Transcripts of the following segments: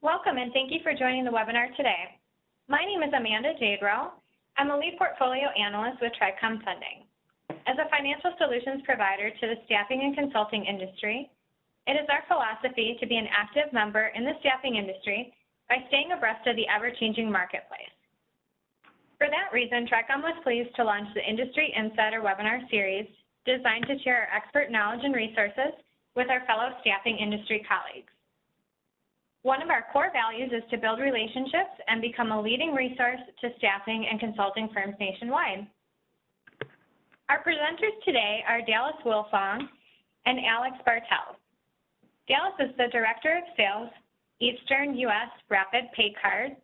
Welcome and thank you for joining the webinar today. My name is Amanda Jadrow. I'm a lead portfolio analyst with Tricom Funding. As a financial solutions provider to the staffing and consulting industry, it is our philosophy to be an active member in the staffing industry by staying abreast of the ever-changing marketplace. For that reason, Tricom was pleased to launch the Industry Insider webinar series designed to share our expert knowledge and resources with our fellow staffing industry colleagues. One of our core values is to build relationships and become a leading resource to staffing and consulting firms nationwide. Our presenters today are Dallas Wilfong and Alex Bartels. Dallas is the Director of Sales, Eastern U.S. Rapid Pay Card,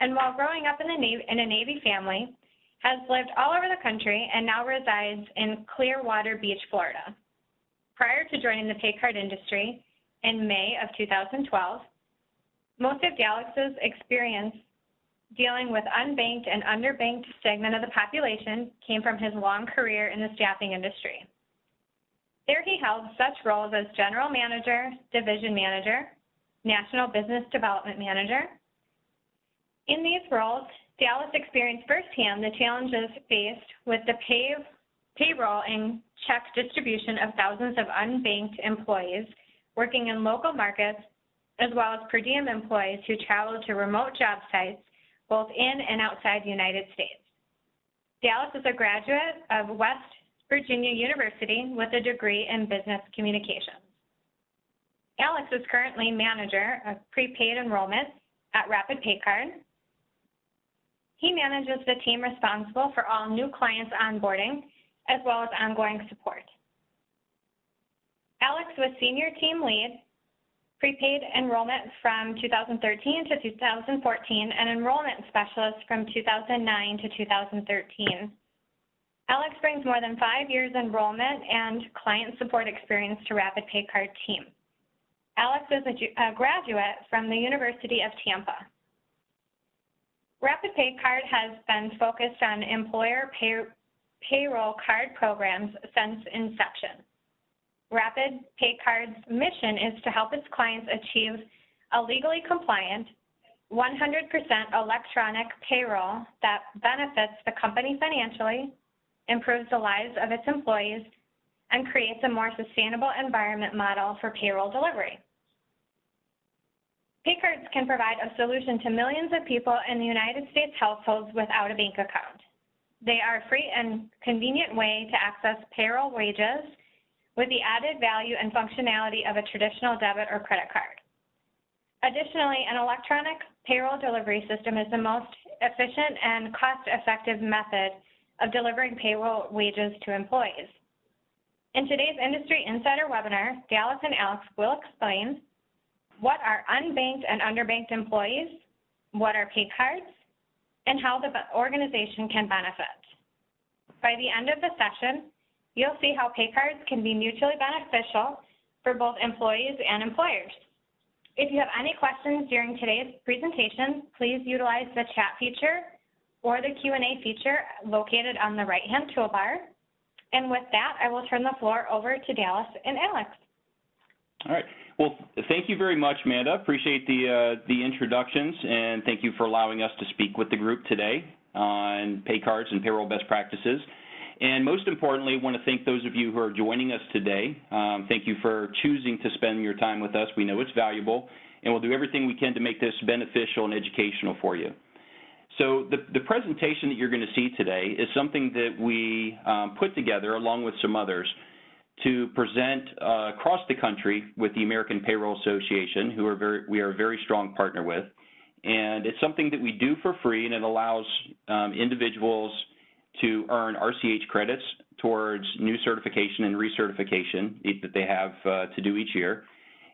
and while growing up in, Navy, in a Navy family, has lived all over the country and now resides in Clearwater Beach, Florida. Prior to joining the pay card industry in May of 2012, most of Dallas's experience dealing with unbanked and underbanked segment of the population came from his long career in the staffing industry. There he held such roles as General Manager, Division Manager, National Business Development Manager. In these roles, Dallas experienced firsthand the challenges faced with the pay, payroll and check distribution of thousands of unbanked employees working in local markets as well as per diem employees who travel to remote job sites both in and outside the United States. Dallas is a graduate of West Virginia University with a degree in business communications. Alex is currently manager of prepaid enrollment at Rapid Pay Card. He manages the team responsible for all new clients onboarding as well as ongoing support. Alex was senior team lead prepaid enrollment from 2013 to 2014, and enrollment specialist from 2009 to 2013. Alex brings more than five years enrollment and client support experience to Rapid Pay Card team. Alex is a, a graduate from the University of Tampa. Rapid Pay Card has been focused on employer pay, payroll card programs since inception. Rapid Pay Card's mission is to help its clients achieve a legally compliant, 100% electronic payroll that benefits the company financially, improves the lives of its employees, and creates a more sustainable environment model for payroll delivery. Paycards can provide a solution to millions of people in the United States households without a bank account. They are a free and convenient way to access payroll wages with the added value and functionality of a traditional debit or credit card. Additionally, an electronic payroll delivery system is the most efficient and cost-effective method of delivering payroll wages to employees. In today's Industry Insider webinar, Dallas and Alex will explain what are unbanked and underbanked employees, what are pay cards, and how the organization can benefit. By the end of the session, you'll see how pay cards can be mutually beneficial for both employees and employers. If you have any questions during today's presentation, please utilize the chat feature or the Q&A feature located on the right-hand toolbar. And with that, I will turn the floor over to Dallas and Alex. All right. Well, thank you very much, Amanda. Appreciate the uh, the introductions, and thank you for allowing us to speak with the group today on pay cards and payroll best practices. And most importantly, I want to thank those of you who are joining us today. Um, thank you for choosing to spend your time with us. We know it's valuable, and we'll do everything we can to make this beneficial and educational for you. So the, the presentation that you're going to see today is something that we um, put together along with some others to present uh, across the country with the American Payroll Association, who are very, we are a very strong partner with. And it's something that we do for free, and it allows um, individuals to earn RCH credits towards new certification and recertification that they have uh, to do each year.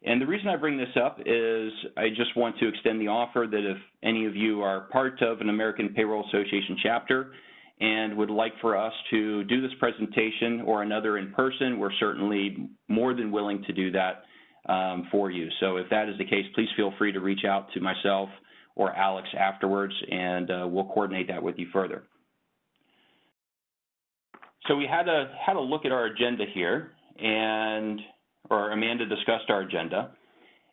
And the reason I bring this up is I just want to extend the offer that if any of you are part of an American Payroll Association chapter and would like for us to do this presentation or another in person, we're certainly more than willing to do that um, for you. So if that is the case, please feel free to reach out to myself or Alex afterwards, and uh, we'll coordinate that with you further. So we had a had a look at our agenda here, and or Amanda discussed our agenda,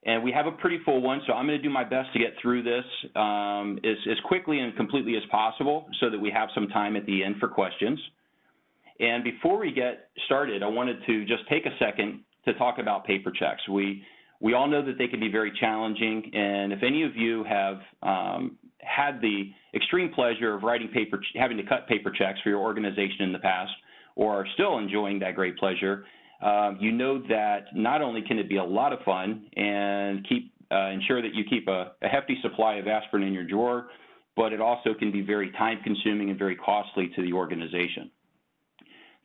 And we have a pretty full one, so I'm going to do my best to get through this um, as, as quickly and completely as possible so that we have some time at the end for questions. And before we get started, I wanted to just take a second to talk about paper checks. We, we all know that they can be very challenging, and if any of you have um, had the extreme pleasure of writing paper, having to cut paper checks for your organization in the past, or are still enjoying that great pleasure, um, you know that not only can it be a lot of fun and keep uh, ensure that you keep a, a, hefty supply of aspirin in your drawer, but it also can be very time consuming and very costly to the organization.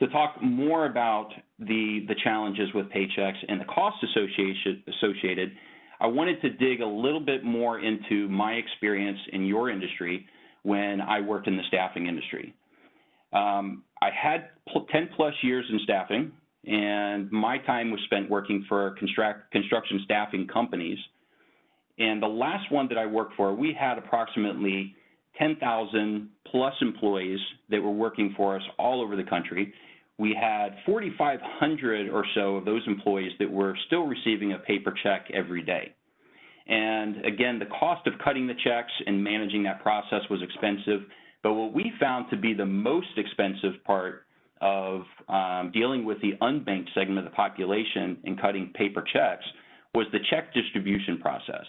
To talk more about the, the challenges with paychecks and the costs associated, I wanted to dig a little bit more into my experience in your industry when I worked in the staffing industry. Um, I had 10 plus years in staffing, and my time was spent working for construct, construction staffing companies. And the last one that I worked for, we had approximately 10,000 plus employees that were working for us all over the country. We had 4,500 or so of those employees that were still receiving a paper check every day. And again, the cost of cutting the checks and managing that process was expensive. But what we found to be the most expensive part of um, dealing with the unbanked segment of the population and cutting paper checks was the check distribution process.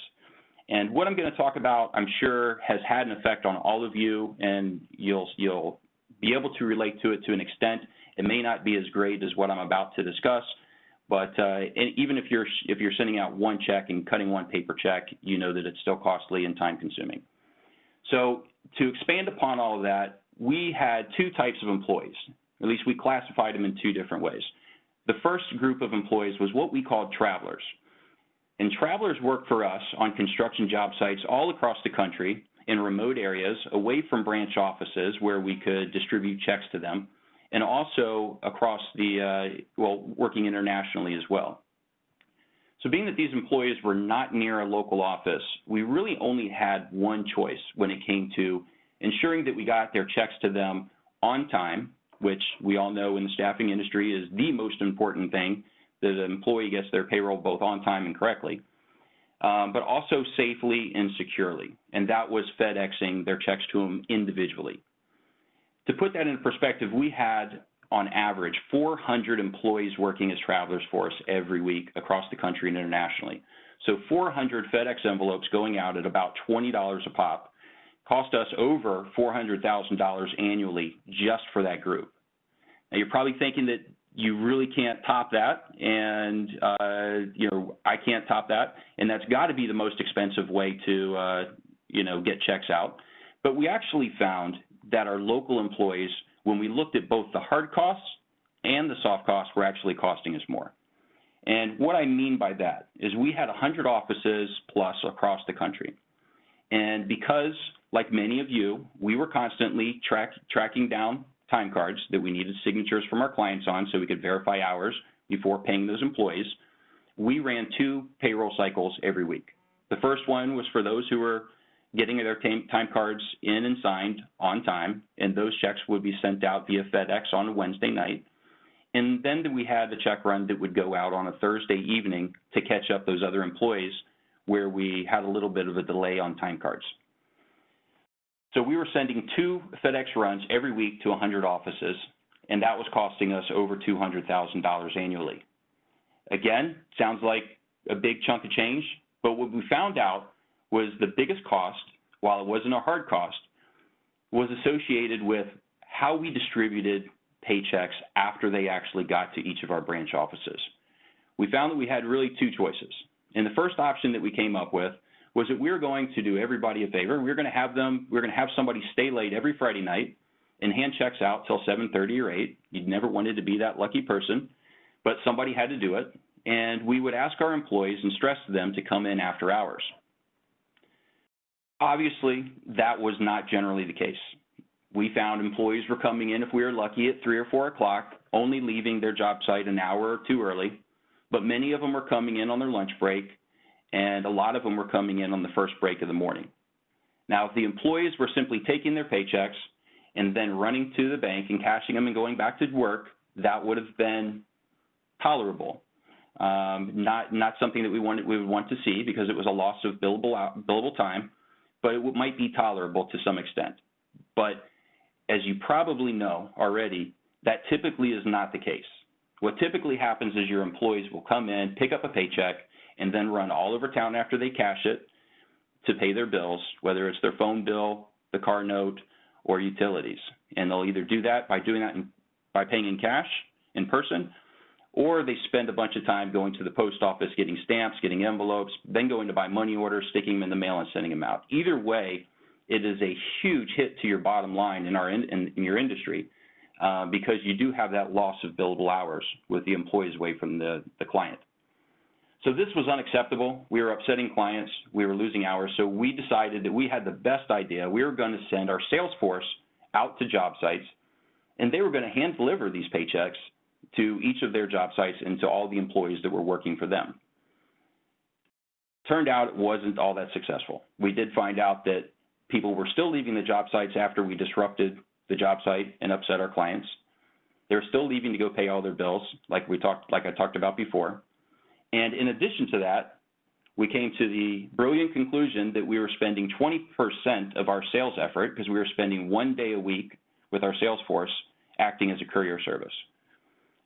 And what I'm going to talk about, I'm sure, has had an effect on all of you, and you'll you'll be able to relate to it to an extent. It may not be as great as what I'm about to discuss, but uh, even if you're if you're sending out one check and cutting one paper check, you know that it's still costly and time consuming. So to expand upon all of that, we had two types of employees. At least we classified them in two different ways. The first group of employees was what we called travelers. And travelers worked for us on construction job sites all across the country in remote areas away from branch offices where we could distribute checks to them, and also across the, uh, well, working internationally as well. So being that these employees were not near a local office, we really only had one choice when it came to ensuring that we got their checks to them on time which we all know in the staffing industry is the most important thing that an employee gets their payroll both on time and correctly, um, but also safely and securely. And that was FedExing their checks to them individually. To put that in perspective, we had on average 400 employees working as travelers for us every week across the country and internationally. So 400 FedEx envelopes going out at about $20 a pop cost us over $400,000 annually just for that group. Now you're probably thinking that you really can't top that, and uh, you know I can't top that, and that's got to be the most expensive way to uh, you know get checks out. But we actually found that our local employees, when we looked at both the hard costs and the soft costs, were actually costing us more. And what I mean by that is we had 100 offices plus across the country. And because like many of you, we were constantly track, tracking down time cards that we needed signatures from our clients on so we could verify hours before paying those employees. We ran two payroll cycles every week. The first one was for those who were getting their time cards in and signed on time, and those checks would be sent out via FedEx on a Wednesday night. And then we had the check run that would go out on a Thursday evening to catch up those other employees where we had a little bit of a delay on time cards. So we were sending two FedEx runs every week to 100 offices, and that was costing us over $200,000 annually. Again, sounds like a big chunk of change, but what we found out was the biggest cost, while it wasn't a hard cost, was associated with how we distributed paychecks after they actually got to each of our branch offices. We found that we had really two choices. And the first option that we came up with was that we were going to do everybody a favor. We were going to have them, we were going to have somebody stay late every Friday night and hand checks out till 7.30 or 8. You'd never wanted to be that lucky person, but somebody had to do it. And we would ask our employees and stress them to come in after hours. Obviously, that was not generally the case. We found employees were coming in, if we were lucky, at 3 or 4 o'clock, only leaving their job site an hour or two early, but many of them were coming in on their lunch break and a lot of them were coming in on the first break of the morning. Now, if the employees were simply taking their paychecks and then running to the bank and cashing them and going back to work, that would have been tolerable. Um, not not something that we wanted we would want to see because it was a loss of billable billable time, but it might be tolerable to some extent. But as you probably know already, that typically is not the case. What typically happens is your employees will come in, pick up a paycheck, and then run all over town after they cash it to pay their bills, whether it's their phone bill, the car note, or utilities. And they'll either do that by doing that in, by paying in cash in person, or they spend a bunch of time going to the post office, getting stamps, getting envelopes, then going to buy money orders, sticking them in the mail, and sending them out. Either way, it is a huge hit to your bottom line in our in, in, in your industry uh, because you do have that loss of billable hours with the employees away from the, the client. So this was unacceptable. We were upsetting clients. We were losing hours. So we decided that we had the best idea. We were going to send our sales force out to job sites, and they were going to hand deliver these paychecks to each of their job sites and to all the employees that were working for them. Turned out it wasn't all that successful. We did find out that people were still leaving the job sites after we disrupted the job site and upset our clients. They were still leaving to go pay all their bills, like we talked, like I talked about before. And in addition to that, we came to the brilliant conclusion that we were spending 20% of our sales effort, because we were spending one day a week with our sales force acting as a courier service.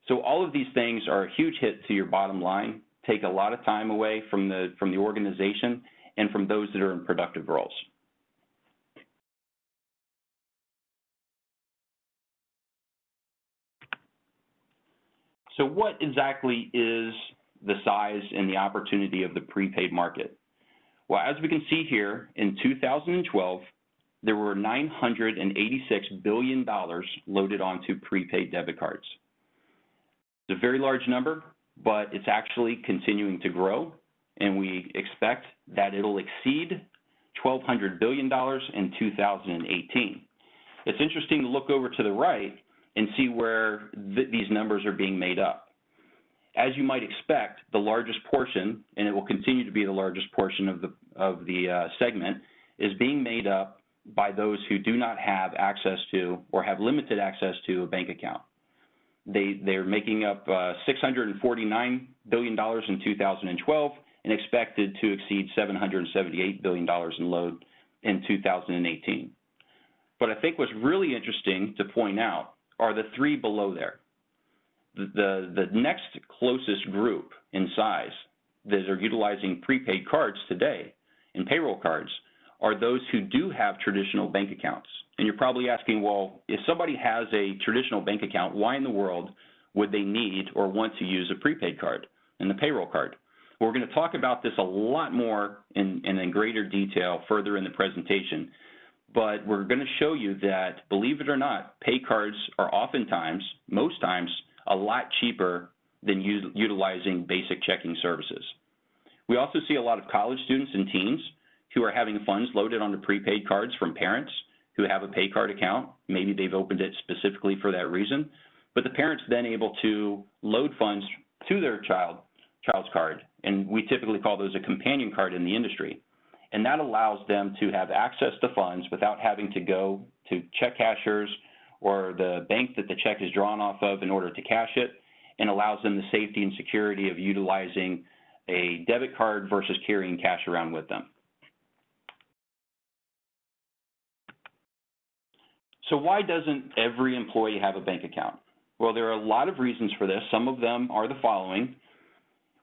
So all of these things are a huge hit to your bottom line, take a lot of time away from the, from the organization and from those that are in productive roles. So what exactly is the size and the opportunity of the prepaid market? Well, as we can see here, in 2012, there were $986 billion loaded onto prepaid debit cards. It's a very large number, but it's actually continuing to grow, and we expect that it'll exceed $1,200 billion in 2018. It's interesting to look over to the right and see where th these numbers are being made up. As you might expect, the largest portion, and it will continue to be the largest portion of the, of the uh, segment, is being made up by those who do not have access to or have limited access to a bank account. They, they're making up uh, $649 billion in 2012 and expected to exceed $778 billion in load in 2018. But I think what's really interesting to point out are the three below there. The, the, the next closest group in size that are utilizing prepaid cards today and payroll cards are those who do have traditional bank accounts. And you're probably asking, well, if somebody has a traditional bank account, why in the world would they need or want to use a prepaid card and the payroll card? We're going to talk about this a lot more in, in, in greater detail further in the presentation but we're going to show you that, believe it or not, pay cards are oftentimes, most times, a lot cheaper than utilizing basic checking services. We also see a lot of college students and teens who are having funds loaded onto prepaid cards from parents who have a pay card account. Maybe they've opened it specifically for that reason, but the parents then able to load funds to their child child's card, and we typically call those a companion card in the industry and that allows them to have access to funds without having to go to check cashers or the bank that the check is drawn off of in order to cash it, and allows them the safety and security of utilizing a debit card versus carrying cash around with them. So why doesn't every employee have a bank account? Well, there are a lot of reasons for this. Some of them are the following.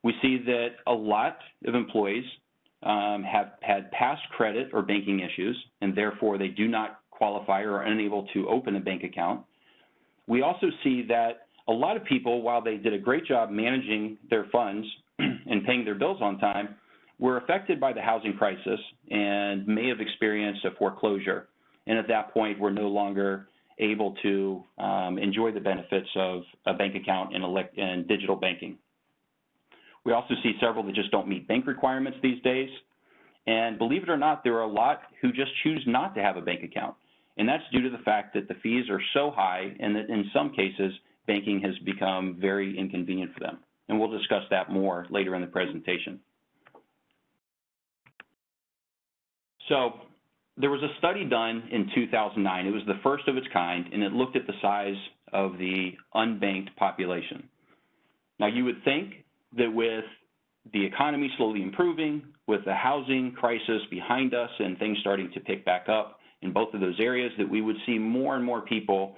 We see that a lot of employees um, have had past credit or banking issues, and therefore they do not qualify or are unable to open a bank account. We also see that a lot of people, while they did a great job managing their funds and paying their bills on time, were affected by the housing crisis and may have experienced a foreclosure. And at that point, we're no longer able to um, enjoy the benefits of a bank account and, elect- and digital banking. We also see several that just don't meet bank requirements these days. And believe it or not, there are a lot who just choose not to have a bank account. And that's due to the fact that the fees are so high and that in some cases, banking has become very inconvenient for them. And we'll discuss that more later in the presentation. So there was a study done in 2009. It was the first of its kind, and it looked at the size of the unbanked population. Now, you would think that with the economy slowly improving, with the housing crisis behind us and things starting to pick back up in both of those areas, that we would see more and more people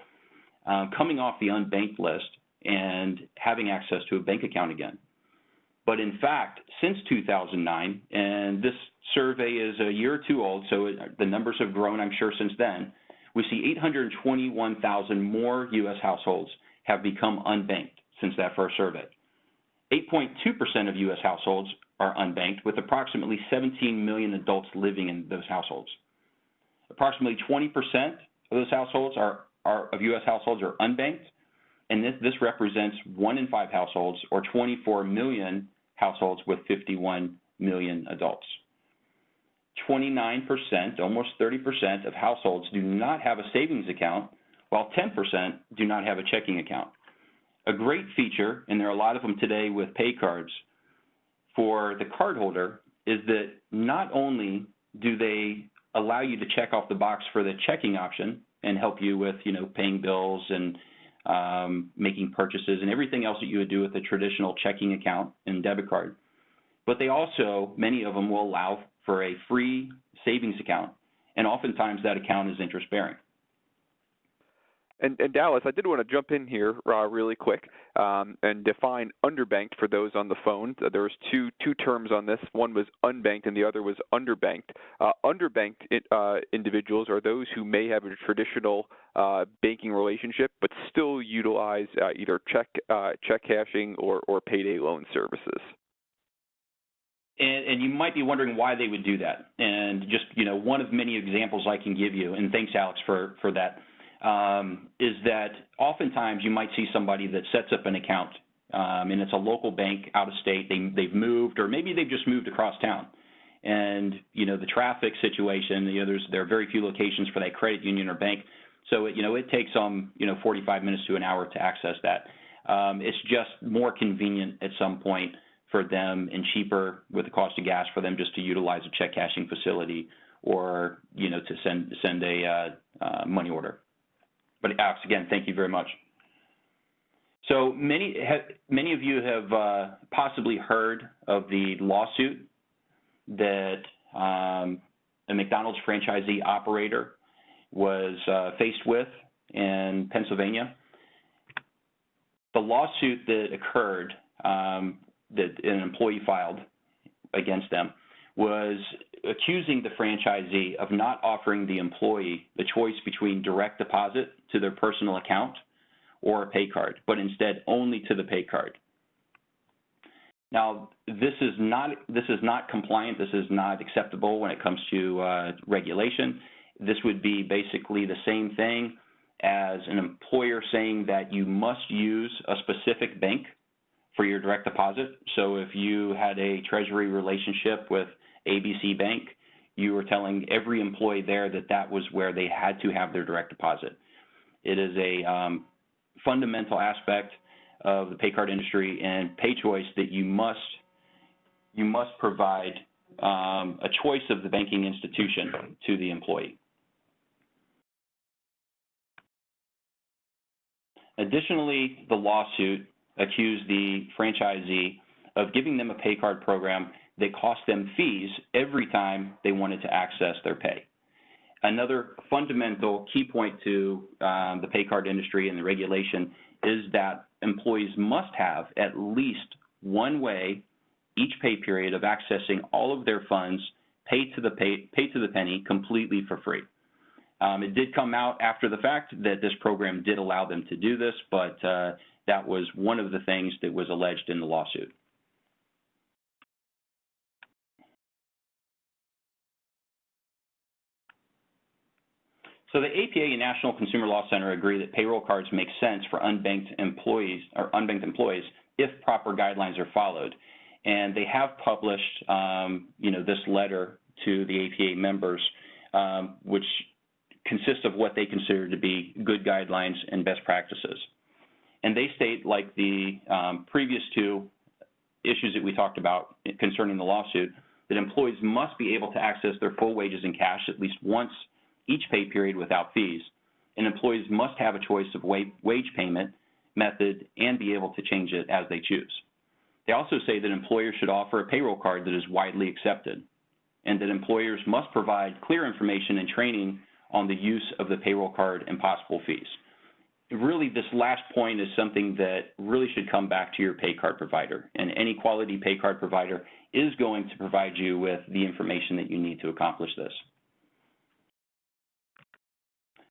uh, coming off the unbanked list and having access to a bank account again. But in fact, since 2009, and this survey is a year or two old, so the numbers have grown, I'm sure, since then, we see 821,000 more U.S. households have become unbanked since that first survey. 8.2% of U.S. households are unbanked, with approximately 17 million adults living in those households. Approximately 20% of those households are, are of U.S. households are unbanked, and this, this represents one in five households, or 24 million households with 51 million adults. 29%, almost 30% of households do not have a savings account, while 10% do not have a checking account. A great feature, and there are a lot of them today with pay cards, for the cardholder is that not only do they allow you to check off the box for the checking option and help you with, you know, paying bills and um, making purchases and everything else that you would do with a traditional checking account and debit card. But they also, many of them will allow for a free savings account, and oftentimes that account is interest bearing. And, and, Dallas, I did want to jump in here uh, really quick um, and define underbanked for those on the phone. There was two two terms on this. One was unbanked, and the other was underbanked. Uh, underbanked uh, individuals are those who may have a traditional uh, banking relationship, but still utilize uh, either check uh, check cashing or, or payday loan services. And, and, you might be wondering why they would do that. And just you know, one of many examples I can give you, and thanks Alex for for that um, is that oftentimes you might see somebody that sets up an account um, and it's a local bank out of state. They, they've moved, or maybe they've just moved across town. And you know the traffic situation. You know, there's there are very few locations for that credit union or bank, so it, you know it takes them you know 45 minutes to an hour to access that. Um, it's just more convenient at some point for them and cheaper with the cost of gas for them just to utilize a check cashing facility or you know to send send a uh, uh, money order. But Alex, again, thank you very much. So many, many of you have uh, possibly heard of the lawsuit that um, a McDonald's franchisee operator was uh, faced with in Pennsylvania. The lawsuit that occurred um, that an employee filed against them was accusing the franchisee of not offering the employee the choice between direct deposit to their personal account or a pay card, but instead only to the pay card. Now, this is not this is not compliant. This is not acceptable when it comes to uh, regulation. This would be basically the same thing as an employer saying that you must use a specific bank for your direct deposit. So if you had a treasury relationship with ABC Bank, you were telling every employee there that that was where they had to have their direct deposit. It is a um, fundamental aspect of the pay card industry and pay choice that you must you must provide um, a choice of the banking institution to the employee. Additionally, the lawsuit accused the franchisee of giving them a pay card program that cost them fees every time they wanted to access their pay. Another fundamental key point to um, the pay card industry and the regulation is that employees must have at least one way each pay period of accessing all of their funds paid to the pay, paid to the penny completely for free. Um, it did come out after the fact that this program did allow them to do this, but uh, that was one of the things that was alleged in the lawsuit. So the APA and National Consumer Law Center agree that payroll cards make sense for unbanked employees or unbanked employees if proper guidelines are followed. And they have published, um, you know, this letter to the APA members, um, which consists of what they consider to be good guidelines and best practices. And they state, like the um, previous two issues that we talked about concerning the lawsuit, that employees must be able to access their full wages in cash at least once each pay period without fees, and employees must have a choice of wage payment method and be able to change it as they choose. They also say that employers should offer a payroll card that is widely accepted and that employers must provide clear information and training on the use of the payroll card and possible fees. Really, this last point is something that really should come back to your pay card provider, and any quality pay card provider is going to provide you with the information that you need to accomplish this.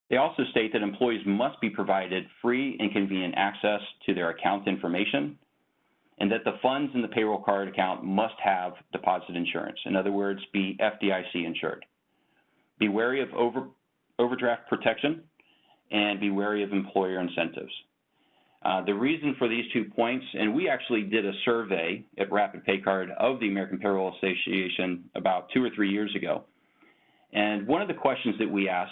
They also state that employees must be provided free and convenient access to their account information and that the funds in the payroll card account must have deposit insurance. In other words, be FDIC insured. Be wary of over, overdraft protection and be wary of employer incentives. Uh, the reason for these two points, and we actually did a survey at Rapid Pay Card of the American Payroll Association about two or three years ago. And one of the questions that we asked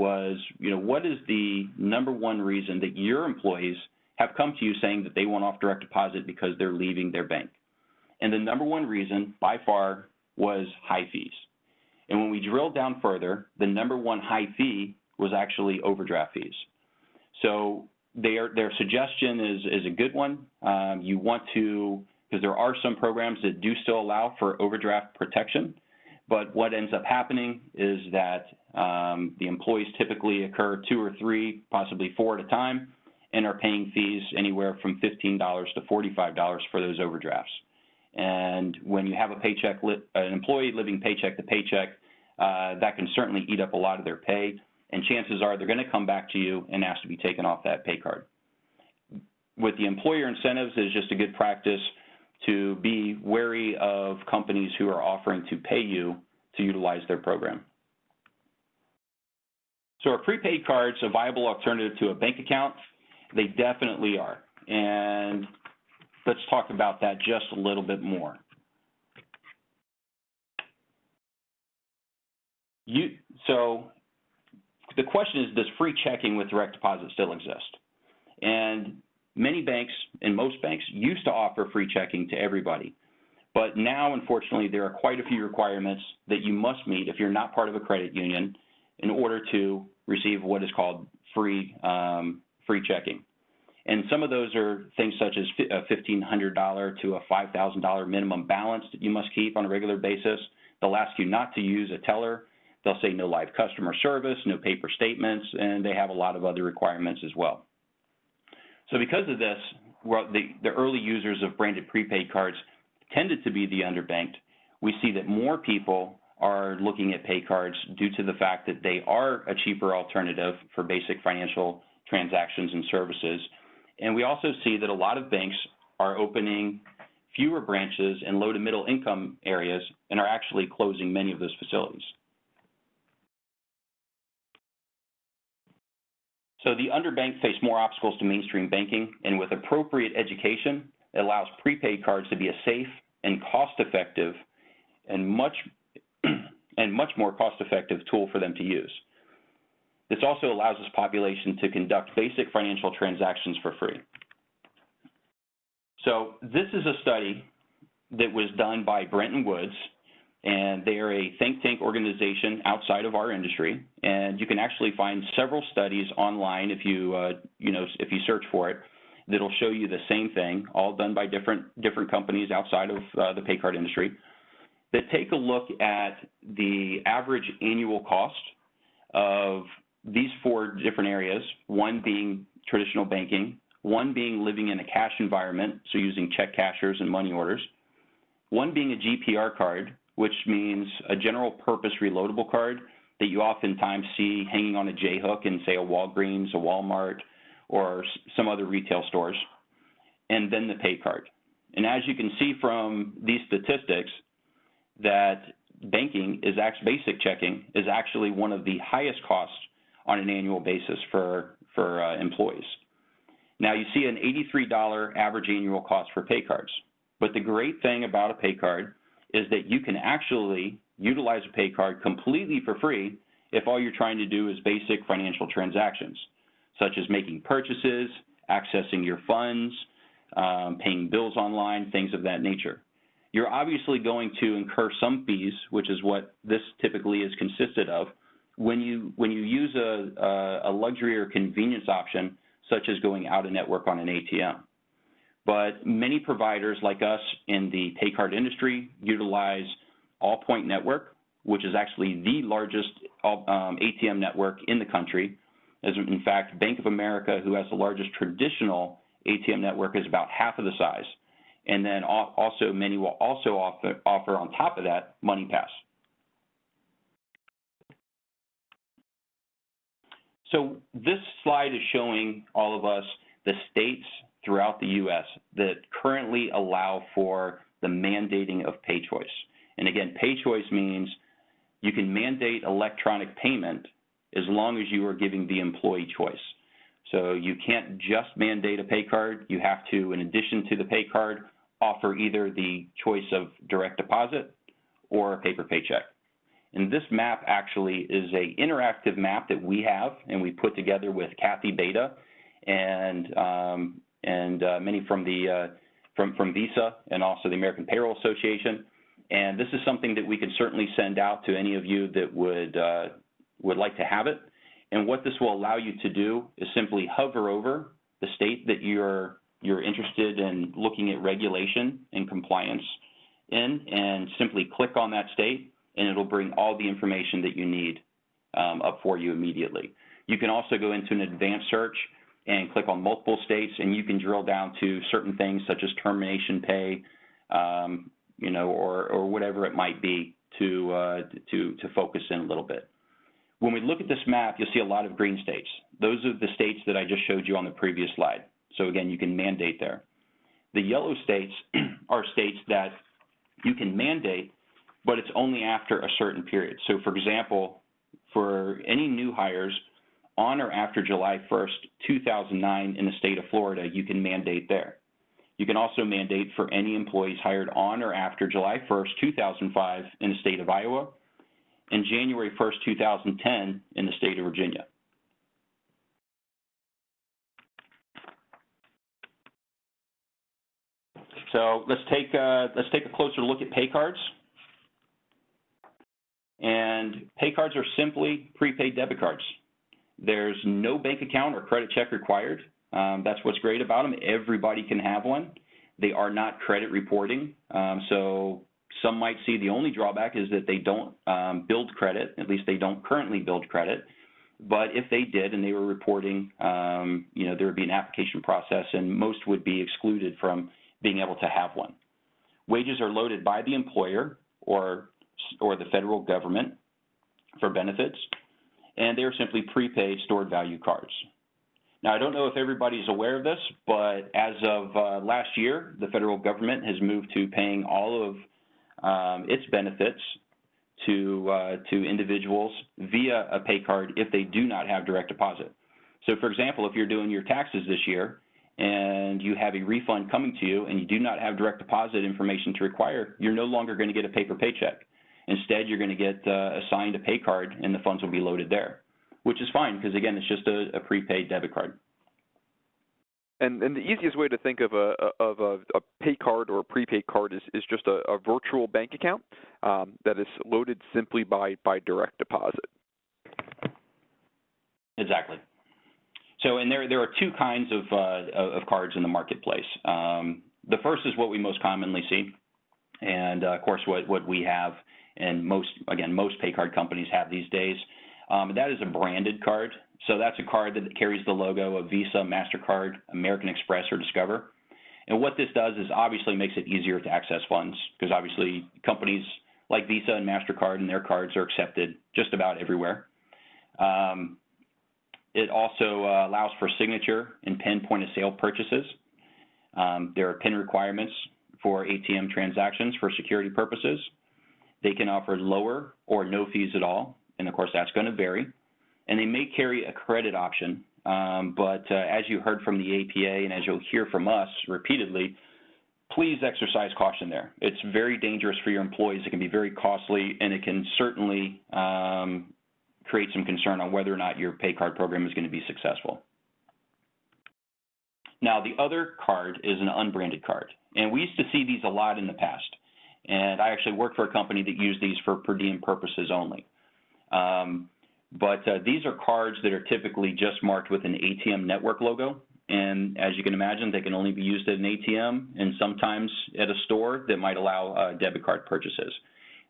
was, you know, what is the number one reason that your employees have come to you saying that they want off direct deposit because they're leaving their bank? And the number one reason by far was high fees. And when we drilled down further, the number one high fee was actually overdraft fees. So their their suggestion is is a good one. Um, you want to because there are some programs that do still allow for overdraft protection, but what ends up happening is that um, the employees typically occur two or three, possibly four at a time, and are paying fees anywhere from $15 to $45 for those overdrafts. And when you have a paycheck, an employee living paycheck to paycheck, uh, that can certainly eat up a lot of their pay and chances are they're going to come back to you and ask to be taken off that pay card. With the employer incentives, it's just a good practice to be wary of companies who are offering to pay you to utilize their program. So are prepaid cards a viable alternative to a bank account? They definitely are. And let's talk about that just a little bit more. You, so the question is, does free checking with direct deposit still exist? And many banks and most banks used to offer free checking to everybody. But now, unfortunately, there are quite a few requirements that you must meet if you're not part of a credit union in order to receive what is called free, um, free checking. And some of those are things such as a $1,500 to a $5,000 minimum balance that you must keep on a regular basis. They'll ask you not to use a teller They'll say no live customer service, no paper statements, and they have a lot of other requirements as well. So because of this, the, the early users of branded prepaid cards tended to be the underbanked. We see that more people are looking at pay cards due to the fact that they are a cheaper alternative for basic financial transactions and services. And we also see that a lot of banks are opening fewer branches in low to middle income areas and are actually closing many of those facilities. So the underbanked face more obstacles to mainstream banking, and with appropriate education, it allows prepaid cards to be a safe and cost-effective and much and much more cost-effective tool for them to use. This also allows this population to conduct basic financial transactions for free. So this is a study that was done by Bretton Woods and they are a think tank organization outside of our industry. And you can actually find several studies online if you, uh, you know, if you search for it, that'll show you the same thing, all done by different different companies outside of uh, the pay card industry, that take a look at the average annual cost of these four different areas. One being traditional banking, one being living in a cash environment, so using check cashers and money orders, one being a GPR card, which means a general purpose reloadable card that you oftentimes see hanging on a J-hook in, say, a Walgreens, a Walmart, or some other retail stores, and then the pay card. And as you can see from these statistics, that banking is actually, basic checking is actually one of the highest costs on an annual basis for, for uh, employees. Now you see an $83 average annual cost for pay cards. But the great thing about a pay card is that you can actually utilize a pay card completely for free if all you're trying to do is basic financial transactions, such as making purchases, accessing your funds, um, paying bills online, things of that nature. You're obviously going to incur some fees, which is what this typically is consisted of, when you when you use a, a luxury or convenience option, such as going out of network on an ATM. but many providers like us in the pay card industry utilize Allpoint Network, which is actually the largest um, ATM network in the country. As in fact, Bank of America, who has the largest traditional ATM network, is about half of the size. And then also many will also offer, offer on top of that MoneyPass. So this slide is showing all of us the states throughout the U.S. that currently allow for the mandating of pay choice. And again, pay choice means you can mandate electronic payment as long as you are giving the employee choice. So you can't just mandate a pay card. You have to, in addition to the pay card, offer either the choice of direct deposit or a paper paycheck. And this map actually is a interactive map that we have and we put together with Kathy Beta and um, and uh, many from the uh, from from Visa and also the American Payroll Association. And this is something that we can certainly send out to any of you that would uh, would like to have it. And what this will allow you to do is simply hover over the state that you're you're interested in looking at regulation and compliance in, and simply click on that state, and it'll bring all the information that you need um, up for you immediately. You can also go into an advanced search and click on multiple states, and you can drill down to certain things such as termination pay, um, you know, or, or whatever it might be to, uh, to, to focus in a little bit. When we look at this map, you'll see a lot of green states. Those are the states that I just showed you on the previous slide. So again, you can mandate there. The yellow states are states that you can mandate, but it's only after a certain period. So for example, for any new hires on or after July 1st, 2009 in the state of Florida, you can mandate there. You can also mandate for any employees hired on or after July 1st, 2005 in the state of Iowa and January 1st, 2010 in the state of Virginia. So let's take a, let's take a closer look at pay cards. And pay cards are simply prepaid debit cards. There's no bank account or credit check required. Um, that's what's great about them. Everybody can have one. They are not credit reporting. Um, so some might see the only drawback is that they don't um, build credit. At least they don't currently build credit. But if they did and they were reporting, um, you know, there would be an application process and most would be excluded from being able to have one. Wages are loaded by the employer or, or the federal government for benefits, and they're simply prepaid stored value cards. Now, I don't know if everybody's aware of this, but as of uh, last year, the federal government has moved to paying all of its benefits to, uh, to individuals via a pay card if they do not have direct deposit. So, for example, if you're doing your taxes this year and you have a refund coming to you and you do not have direct deposit information to require, you're no longer going to get a paper paycheck. Instead, you're going to get uh, assigned a pay card and the funds will be loaded there, which is fine because, again, it's just a, a prepaid debit card. And, and the easiest way to think of a of a, a pay card or a prepaid card is, is just a, a virtual bank account um, that is loaded simply by by direct deposit. Exactly. So, and there there are two kinds of uh, of cards in the marketplace. Um, the first is what we most commonly see, and uh, of course, what what we have, and most again most pay card companies have these days. Um, that is a branded card. So that's a card that carries the logo of Visa, Mastercard, American Express, or Discover. And what this does is obviously makes it easier to access funds because obviously companies like Visa and Mastercard and their cards are accepted just about everywhere. Um, it also uh, allows for signature and PIN point of sale purchases. Um, there are PIN requirements for ATM transactions for security purposes. They can offer lower or no fees at all, and of course that's going to vary. And they may carry a credit option, um, but uh, as you heard from the APA and as you'll hear from us repeatedly, please exercise caution there. It's very dangerous for your employees. It can be very costly, and it can certainly um, create some concern on whether or not your pay card program is going to be successful. Now, the other card is an unbranded card, and we used to see these a lot in the past. And I actually worked for a company that used these for per diem purposes only. Um, but uh, these are cards that are typically just marked with an ATM network logo, And as you can imagine, they can only be used at an ATM and sometimes at a store that might allow uh, debit card purchases.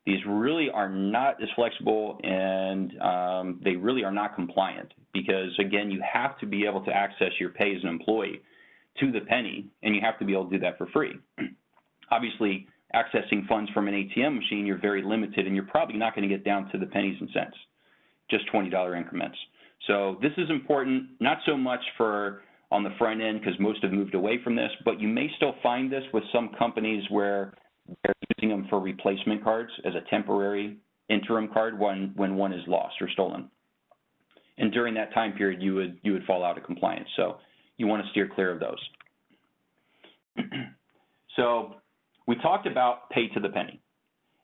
These really are not as flexible and um, they really are not compliant because, again, you have to be able to access your pay as an employee to the penny, and you have to be able to do that for free. Obviously, accessing funds from an ATM machine, you're very limited, and you're probably not going to get down to the pennies and cents, just $20 increments. So this is important, not so much for on the front end because most have moved away from this, but you may still find this with some companies where they're using them for replacement cards as a temporary interim card when, when one is lost or stolen. And during that time period, you would, you would fall out of compliance. So you want to steer clear of those. so we talked about pay to the penny.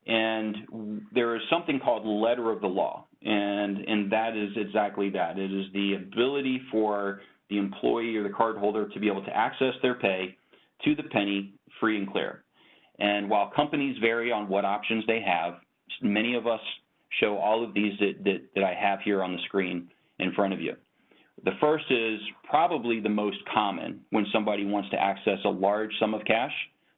And there is something called letter of the law, and, and that is exactly that. It is the ability for the employee or the cardholder to be able to access their pay to the penny free and clear. And while companies vary on what options they have, many of us show all of these that, that, that I have here on the screen in front of you. The first is probably the most common when somebody wants to access a large sum of cash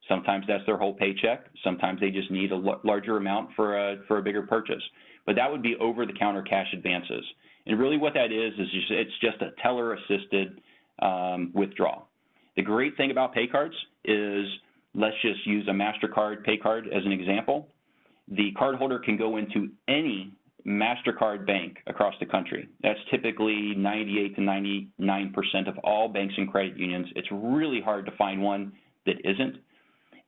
Sometimes that's their whole paycheck. Sometimes they just need a larger amount for a, for a bigger purchase. But that would be over-the-counter cash advances. And really what that is, is it's just a teller-assisted um, withdrawal. The great thing about pay cards is, let's just use a MasterCard pay card as an example. The cardholder can go into any MasterCard bank across the country. That's typically 98 to 99% of all banks and credit unions. It's really hard to find one that isn't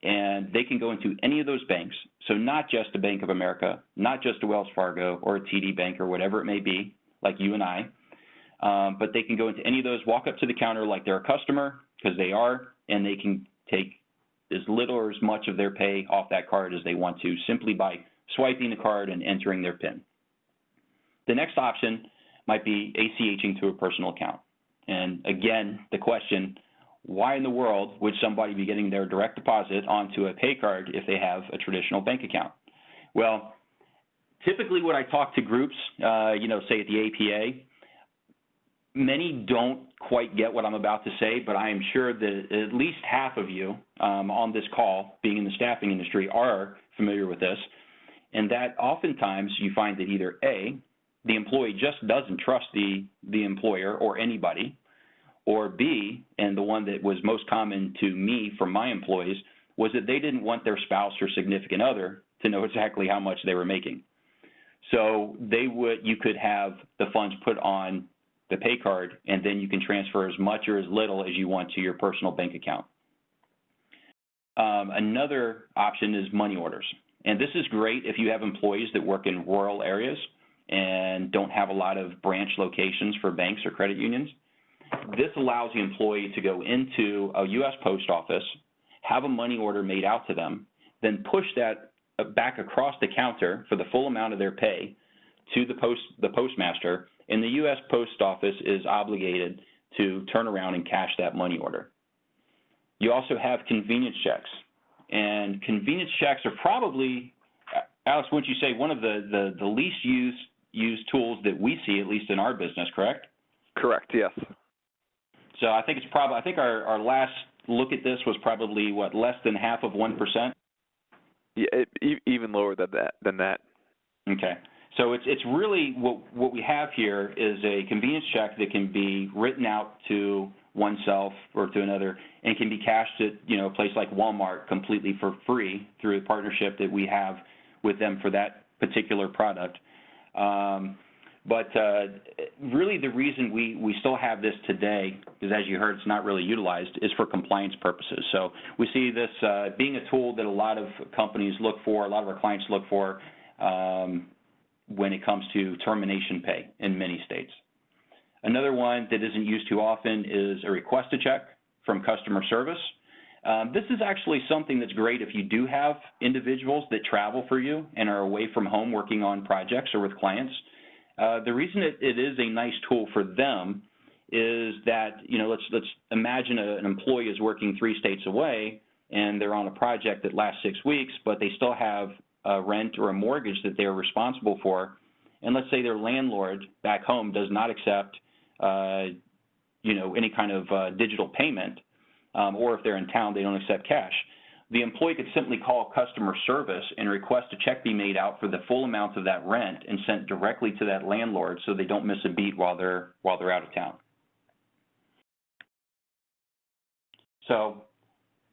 and they can go into any of those banks. So not just a Bank of America, not just a Wells Fargo or a TD Bank or whatever it may be, like you and I, um, but they can go into any of those, walk up to the counter like they're a customer, because they are, and they can take as little or as much of their pay off that card as they want to, simply by swiping the card and entering their PIN. The next option might be ACHing to a personal account. And again, the question, why in the world would somebody be getting their direct deposit onto a pay card if they have a traditional bank account? Well, typically when I talk to groups, uh, you know, say at the APA, many don't quite get what I'm about to say, but I am sure that at least half of you um, on this call, being in the staffing industry, are familiar with this, and that oftentimes you find that either A, the employee just doesn't trust the, the employer or anybody, or B, and the one that was most common to me from my employees, was that they didn't want their spouse or significant other to know exactly how much they were making. So they would, you could have the funds put on the pay card, and then you can transfer as much or as little as you want to your personal bank account. Um, another option is money orders. And this is great if you have employees that work in rural areas and don't have a lot of branch locations for banks or credit unions. This allows the employee to go into a U.S. post office, have a money order made out to them, then push that back across the counter for the full amount of their pay to the post the postmaster, and the U.S. Post Office is obligated to turn around and cash that money order. You also have convenience checks, and convenience checks are probably, Alex, wouldn't you say one of the the, the least used used tools that we see, at least in our business, correct? Correct. Yes. So I think it's probably, I think our, our last look at this was probably, what, less than half of 1%? Yeah, it, even lower than that. Than that. Okay. So it's it's really what what we have here is a convenience check that can be written out to oneself or to another and can be cashed at you know a place like Walmart completely for free through a partnership that we have with them for that particular product. Um, but uh, really, the reason we, we still have this today, is, as you heard, it's not really utilized, is for compliance purposes. So we see this uh, being a tool that a lot of companies look for, a lot of our clients look for um, when it comes to termination pay in many states. Another one that isn't used too often is a request to check from customer service. Um, this is actually something that's great if you do have individuals that travel for you and are away from home working on projects or with clients. Uh, the reason it, it is a nice tool for them is that you know let's let's imagine a, an employee is working three states away and they're on a project that lasts six weeks, but they still have a rent or a mortgage that they're responsible for, and let's say their landlord back home does not accept uh, you know, any kind of uh, digital payment, um, or if they're in town, they don't accept cash. The employee could simply call customer service and request a check be made out for the full amount of that rent and sent directly to that landlord so they don't miss a beat while they're while they're out of town. So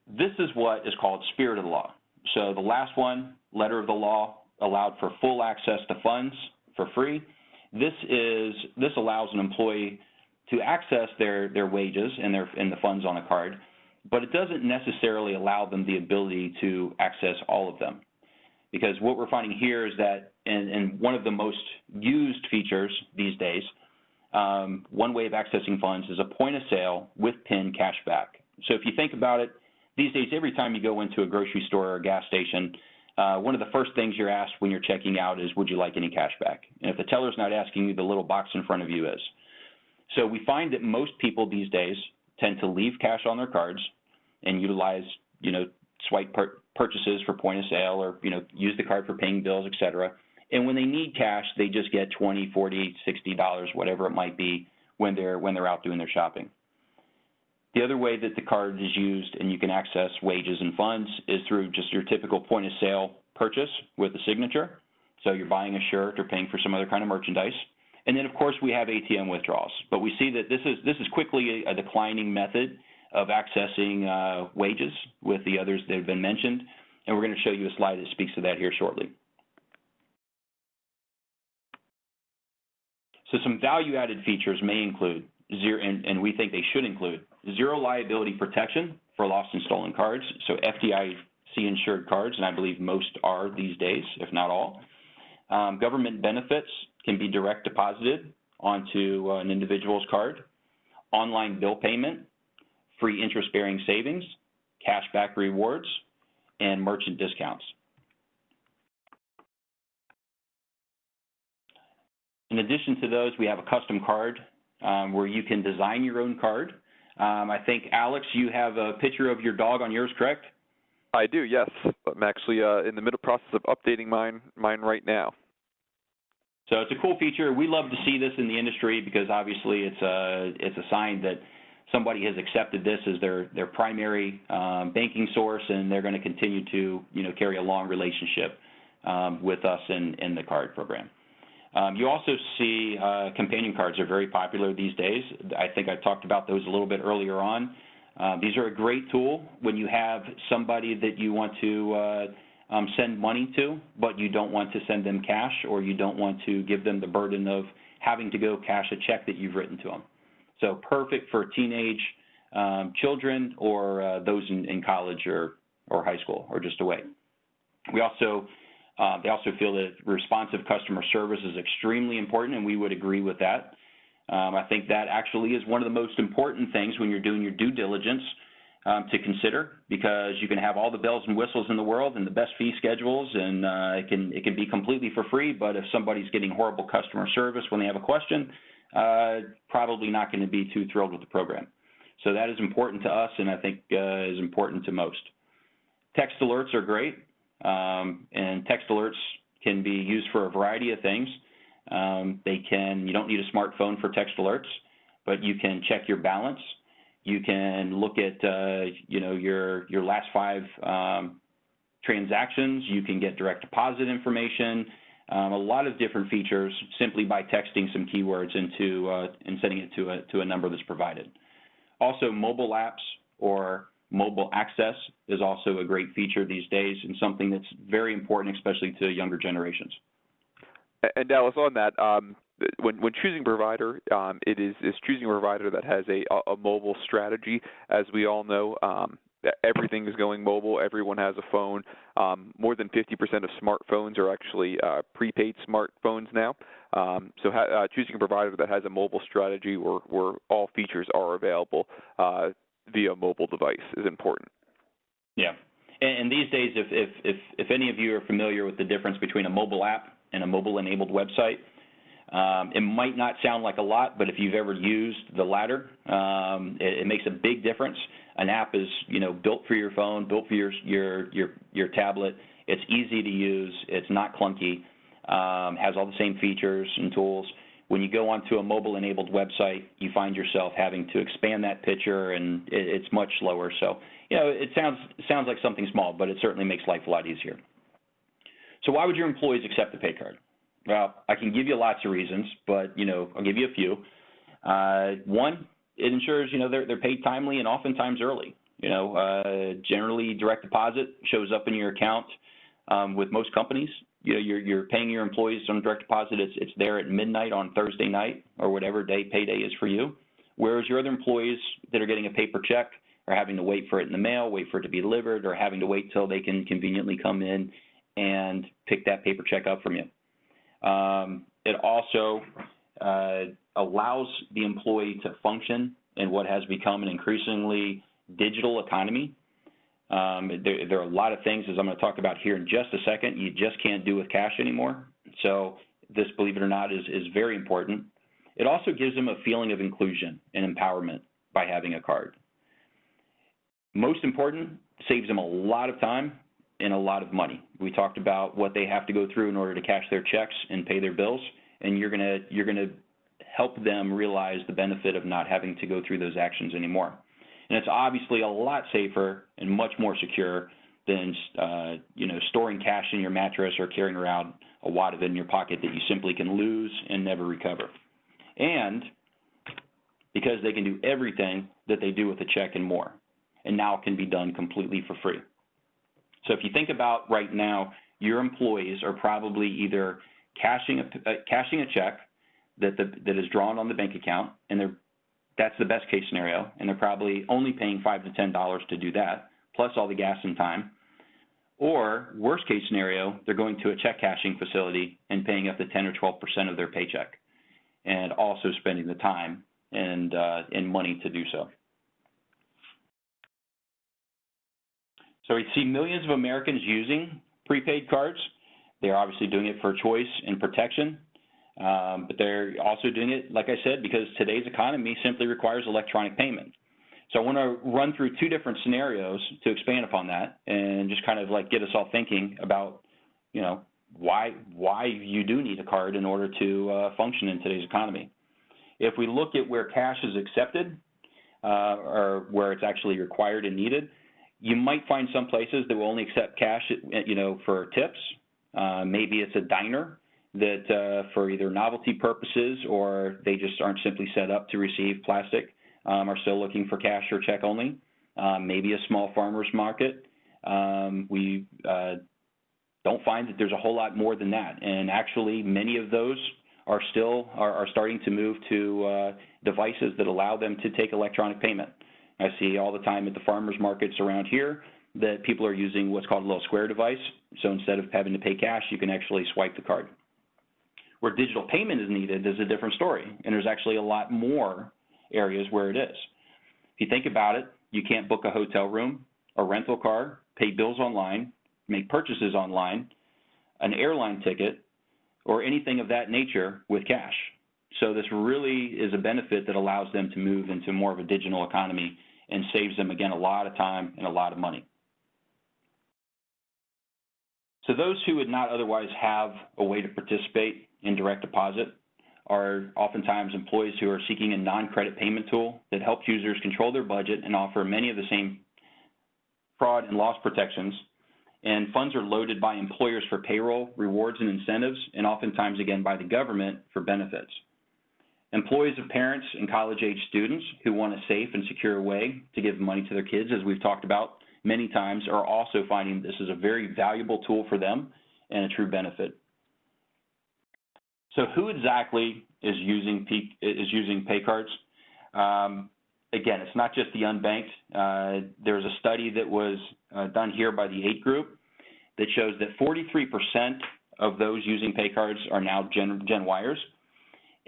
this is what is called spirit of the law. So the last one, letter of the law, allowed for full access to funds for free. This is this allows an employee to access their their wages and their and the funds on a card, but it doesn't necessarily allow them the ability to access all of them. Because what we're finding here is that, and, and one of the most used features these days, um, one way of accessing funds is a point of sale with PIN cashback. So if you think about it, these days, every time you go into a grocery store or a gas station, uh, one of the first things you're asked when you're checking out is, would you like any cashback? And if the teller's not asking you, the little box in front of you is. So we find that most people these days tend to leave cash on their cards and utilize, you know, swipe purchases for point of sale or, you know, use the card for paying bills, et cetera. And when they need cash, they just get 20, 40, 60 dollars, whatever it might be when they're when they're out doing their shopping. The other way that the card is used and you can access wages and funds is through just your typical point of sale purchase with a signature. So you're buying a shirt or paying for some other kind of merchandise. And then of course we have ATM withdrawals. But we see that this is this is quickly a, a declining method of accessing uh, wages with the others that have been mentioned. And we're going to show you a slide that speaks to that here shortly. So some value-added features may include zero, and, and we think they should include zero liability protection for lost and stolen cards, so FDIC insured cards, and I believe most are these days, if not all. Um, government benefits can be direct deposited onto uh, an individual's card. Online bill payment, free interest-bearing savings, cashback rewards, and merchant discounts. In addition to those, we have a custom card um, where you can design your own card. Um, I think, Alex, you have a picture of your dog on yours, correct? I do, yes. I'm actually uh, in the middle process of updating mine, mine right now. So it's a cool feature. We love to see this in the industry because obviously it's a it's a sign that somebody has accepted this as their their primary um, banking source, and they're going to continue to you know carry a long relationship um, with us in in the card program. Um, you also see uh, companion cards are very popular these days. I think I talked about those a little bit earlier on. Uh, these are a great tool when you have somebody that you want to uh, um, send money to, but you don't want to send them cash or you don't want to give them the burden of having to go cash a check that you've written to them. So perfect for teenage um, children or uh, those in, in college or, or high school or just away. We also uh, they also feel that responsive customer service is extremely important, and we would agree with that. Um, I think that actually is one of the most important things when you're doing your due diligence um, to consider, because you can have all the bells and whistles in the world and the best fee schedules, and uh, it can it can be completely for free. But if somebody's getting horrible customer service when they have a question, probably not going to be too thrilled with the program. So that is important to us, and I think uh, is important to most. Text alerts are great. Um, and text alerts can be used for a variety of things. Um, they can, you don't need a smartphone for text alerts, but you can check your balance. You can look at, uh, you know, your, your last five um, transactions. You can get direct deposit information. Um, a lot of different features simply by texting some keywords into uh, and sending it to a, to a number that's provided. Also, mobile apps or Mobile access is also a great feature these days and something that's very important, especially to younger generations. And Dallas, on that, um, when when choosing provider, um, it is is choosing a provider that has a a mobile strategy. As we all know, um, everything is going mobile. Everyone has a phone. Um, more than 50% of smartphones are actually uh, prepaid smartphones now. Um, so ha- uh, choosing a provider that has a mobile strategy where, where all features are available uh, via mobile device is important. Yeah. And, these days, if, if, if, if any of you are familiar with the difference between a mobile app and a mobile-enabled website, um, it might not sound like a lot, but if you've ever used the latter, um, it, it, makes a big difference. An app is, you know, built for your phone, built for your your your, your tablet. It's easy to use. It's not clunky. Um, has all the same features and tools. when you go onto a mobile-enabled website, you find yourself having to expand that picture, and it, it's much slower. So, you know, it sounds sounds like something small, but it certainly makes life a lot easier. So, why would your employees accept the pay card? Well, I can give you lots of reasons, but you know, I'll give you a few. Uh, one, it ensures you know they're they're paid timely and oftentimes early. You know, uh, generally direct deposit shows up in your account um, with most companies you know, you're, you're paying your employees on direct deposit. It's, it's there at midnight on Thursday night or whatever day payday is for you. Whereas your other employees that are getting a paper check are having to wait for it in the mail, wait for it to be delivered, or having to wait till they can conveniently come in and pick that paper check up from you. Um, it also uh, allows the employee to function in what has become an increasingly digital economy um, there, there, are a lot of things, as I'm going to talk about here in just a second, you just can't do with cash anymore. So this, believe it or not, is, is very important. It also gives them a feeling of inclusion and empowerment by having a card. Most important, saves them a lot of time and a lot of money. We talked about what they have to go through in order to cash their checks and pay their bills, and you're going to you're going to help them realize the benefit of not having to go through those actions anymore. And it's obviously a lot safer and much more secure than uh, you know storing cash in your mattress or carrying around a wad of it in your pocket that you simply can lose and never recover. And because they can do everything that they do with a check and more, and now can be done completely for free. So if you think about right now, your employees are probably either cashing a, uh, cashing a check that the, that is drawn on the bank account, and they're that's the best case scenario, and they're probably only paying five to ten dollars to do that, plus all the gas and time. Or worst case scenario, they're going to a check cashing facility and paying up to 10 or 12 percent of their paycheck, and also spending the time and uh, and money to do so. So we see millions of Americans using prepaid cards. They're obviously doing it for choice and protection, um, but they're also doing it, like I said, because today's economy simply requires electronic payment. So I want to run through two different scenarios to expand upon that and just kind of like get us all thinking about, you know, why why you do need a card in order to uh, function in today's economy. If we look at where cash is accepted uh, or where it's actually required and needed, you might find some places that will only accept cash, you know, for tips. Uh, maybe it's a diner that uh, for either novelty purposes or they just aren't simply set up to receive plastic um, are still looking for cash or check only. Um, maybe a small farmer's market. Um, we uh, don't find that there's a whole lot more than that. And actually, many of those are still are, are starting to move to uh, devices that allow them to take electronic payment. I see all the time at the farmers markets around here that people are using what's called a little square device. So instead of having to pay cash, you can actually swipe the card. Where digital payment is needed is a different story, and there's actually a lot more areas where it is. If you think about it, you can't book a hotel room, a rental car, pay bills online, make purchases online, an airline ticket, or anything of that nature with cash. So this really is a benefit that allows them to move into more of a digital economy and saves them, again, a lot of time and a lot of money. So those who would not otherwise have a way to participate in direct deposit are oftentimes employees who are seeking a non-credit payment tool that helps users control their budget and offer many of the same fraud and loss protections. And funds are loaded by employers for payroll, rewards, and incentives, and oftentimes, again, by the government for benefits. Employees of parents and college-age students who want a safe and secure way to give money to their kids, as we've talked about many times, are also finding this is a very valuable tool for them and a true benefit. So who exactly is using is using pay cards? Um, again, it's not just the unbanked. Uh, there's a study that was uh, done here by the Aite Group that shows that 43% of those using pay cards are now Gen, Gen Yers.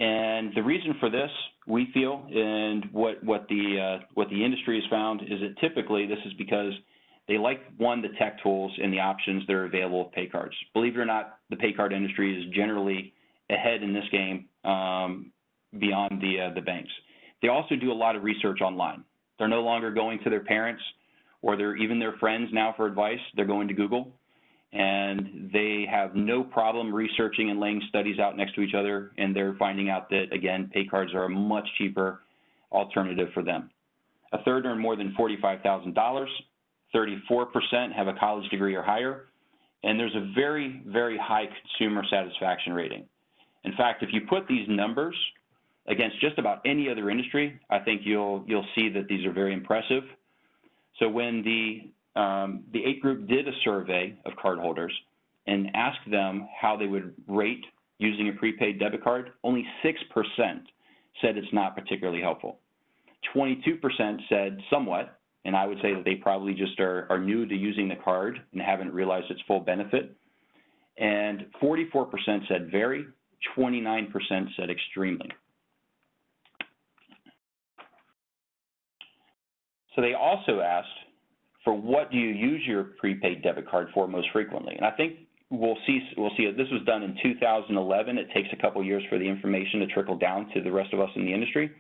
And the reason for this, we feel, and what what the uh, what the industry has found is that typically this is because they like one the tech tools and the options that are available with pay cards. Believe it or not, the pay card industry is generally ahead in this game um, beyond the uh, the banks. They also do a lot of research online. They're no longer going to their parents or their even their friends now for advice. They're going to Google, and they have no problem researching and laying studies out next to each other, and they're finding out that, again, pay cards are a much cheaper alternative for them. A third earn more than $45,000, 34% have a college degree or higher, and there's a very, very high consumer satisfaction rating. In fact, if you put these numbers against just about any other industry, I think you'll you'll see that these are very impressive. So when the um, the Aite Group did a survey of cardholders and asked them how they would rate using a prepaid debit card, only 6% said it's not particularly helpful. 22% said somewhat, and I would say that they probably just are, are new to using the card and haven't realized its full benefit. And 44% said very, 29% said extremely. So they also asked for what do you use your prepaid debit card for most frequently? And I think we'll see we'll see this was done in 2011. It takes a couple years for the information to trickle down to the rest of us in the industry.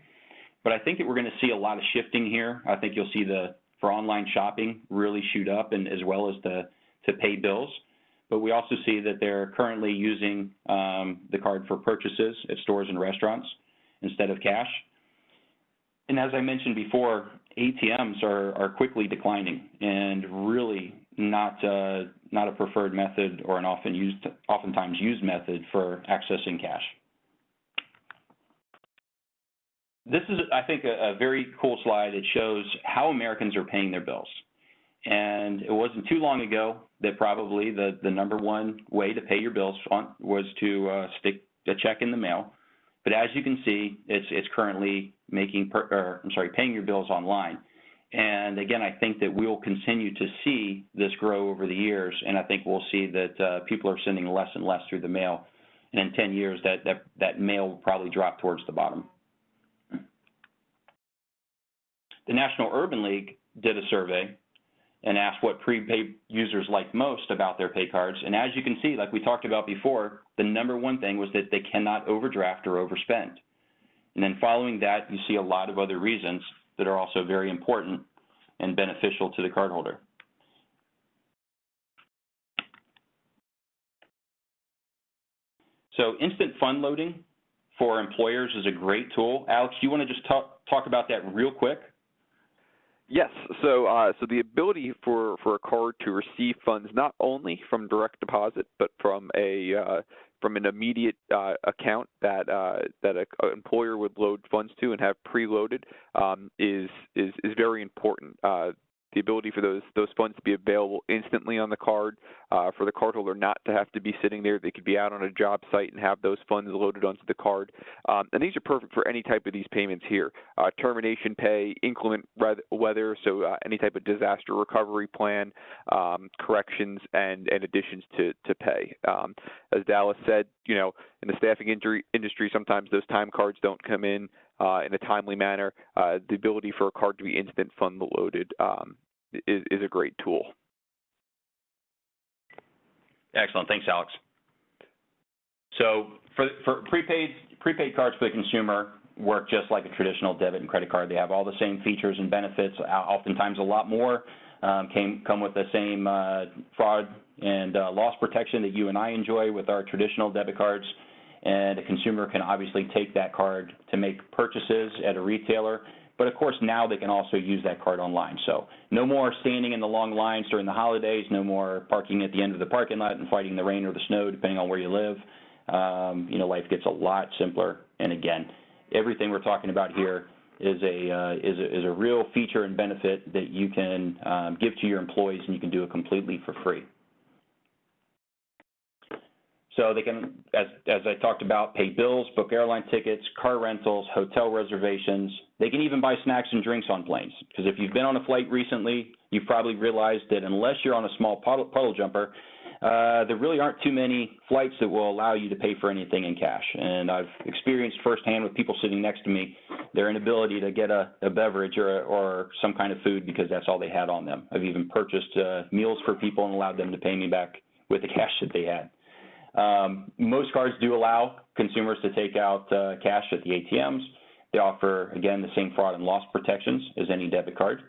But I think that we're going to see a lot of shifting here. I think you'll see the for online shopping really shoot up and as well as the to pay bills. But we also see that they're currently using um, the card for purchases at stores and restaurants instead of cash. And as I mentioned before, ATMs are, are quickly declining and really not uh, not a preferred method or an often used oftentimes used method for accessing cash. This is, I think, a, a very cool slide. It shows how Americans are paying their bills. And it wasn't too long ago that probably the, the number one way to pay your bills on, was to uh, stick a check in the mail. But as you can see, it's, it's currently making, per, or, I'm sorry, paying your bills online. And again, I think that we'll continue to see this grow over the years, and I think we'll see that uh, people are sending less and less through the mail. And in 10 years, that, that, that mail will probably drop towards the bottom. The National Urban League did a survey and asked what prepaid users like most about their pay cards. And as you can see, like we talked about before, the number one thing was that they cannot overdraft or overspend. And then following that, you see a lot of other reasons that are also very important and beneficial to the cardholder. So instant fund loading for employers is a great tool. Alex, you want to just talk, talk about that real quick? Yes. So, uh, so the ability for, for a card to receive funds not only from direct deposit, but from a uh, from an immediate uh, account that uh, that an employer would load funds to and have preloaded um, is is is very important. The ability for those those funds to be available instantly on the card, uh, for the cardholder not to have to be sitting there. They could be out on a job site and have those funds loaded onto the card. Um, and these are perfect for any type of these payments here. Uh, termination pay, inclement weather, so uh, any type of disaster recovery plan, um, corrections, and, and additions to, to pay. Um, as Dallas said, you know, in the staffing industry, sometimes those time cards don't come in uh, in a timely manner. Uh, the ability for a card to be instant fund loaded um, is, is a great tool. Excellent. Thanks, Alex. So for, for prepaid, prepaid cards for the consumer work just like a traditional debit and credit card. They have all the same features and benefits, oftentimes a lot more, um, came, come with the same uh, fraud and uh, loss protection that you and I enjoy with our traditional debit cards and a consumer can obviously take that card to make purchases at a retailer. But of course, now they can also use that card online. So no more standing in the long lines during the holidays, no more parking at the end of the parking lot and fighting the rain or the snow, depending on where you live. Um, you know, life gets a lot simpler. And again, everything we're talking about here is a, uh, is a, is a real feature and benefit that you can um, give to your employees, and you can do it completely for free. So they can, as, as I talked about, pay bills, book airline tickets, car rentals, hotel reservations. They can even buy snacks and drinks on planes. Because if you've been on a flight recently, you've probably realized that unless you're on a small puddle, puddle jumper, uh, there really aren't too many flights that will allow you to pay for anything in cash. And I've experienced firsthand with people sitting next to me their inability to get a, a beverage or, or some kind of food because that's all they had on them. I've even purchased uh, meals for people and allowed them to pay me back with the cash that they had. Um, most cards do allow consumers to take out uh, cash at the ATMs. They offer, again, the same fraud and loss protections as any debit card.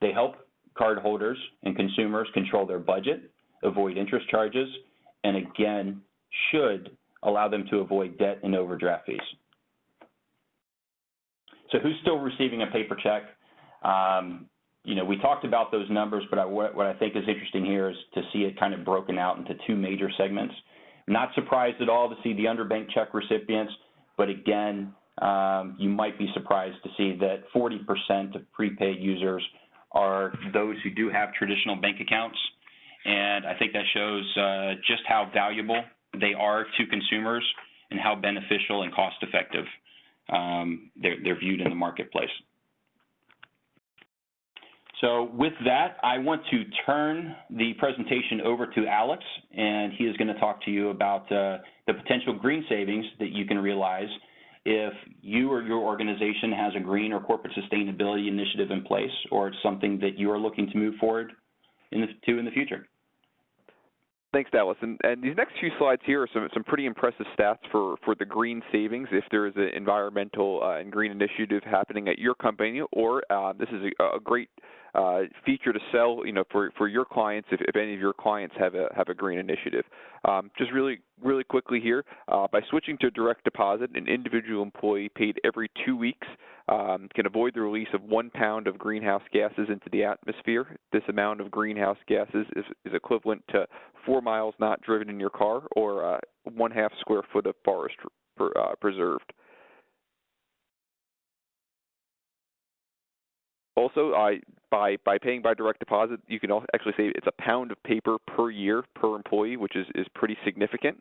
They help cardholders and consumers control their budget avoid interest charges, and again, should allow them to avoid debt and overdraft fees. So who's still receiving a paper check? Um, you know, we talked about those numbers, but I, what, what I think is interesting here is to see it kind of broken out into two major segments. Not surprised at all to see the underbanked check recipients, but again, um, you might be surprised to see that 40% of prepaid users are those who do have traditional bank accounts. And I think that shows uh, just how valuable they are to consumers and how beneficial and cost effective um, they're, they're viewed in the marketplace. So with that, I want to turn the presentation over to Alex, and he is going to talk to you about uh, the potential green savings that you can realize if you or your organization has a green or corporate sustainability initiative in place, or it's something that you are looking to move forward in the, to in the future. Thanks, Dallas. And, and, these next few slides here are some, some pretty impressive stats for, for the green savings if there is an environmental uh, and green initiative happening at your company, or uh, this is a, a great uh, feature to sell, you know, for, for your clients if, if any of your clients have a have a green initiative. Um, just really really quickly here, uh, by switching to direct deposit, an individual employee paid every two weeks um, can avoid the release of one pound of greenhouse gases into the atmosphere. This amount of greenhouse gases is, is equivalent to four miles not driven in your car or uh, one half square foot of forest per, uh, preserved. Also, I, by by paying by direct deposit, you can actually save it's a pound of paper per year per employee, which is is pretty significant.